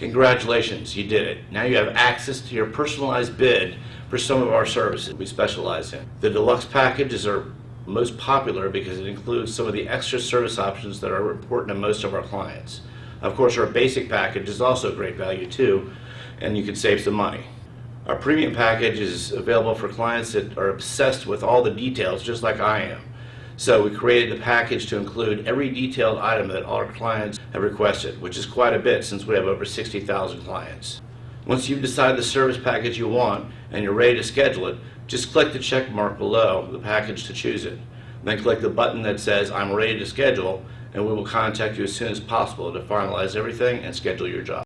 Congratulations, you did it. Now you have access to your personalized bid for some of our services we specialize in. The deluxe package is our most popular because it includes some of the extra service options that are important to most of our clients. Of course, our basic package is also great value too, and you can save some money. Our premium package is available for clients that are obsessed with all the details, just like I am. So we created the package to include every detailed item that all our clients have requested, which is quite a bit since we have over 60,000 clients. Once you've decided the service package you want and you're ready to schedule it, just click the check mark below the package to choose it. Then click the button that says I'm ready to schedule and we will contact you as soon as possible to finalize everything and schedule your job.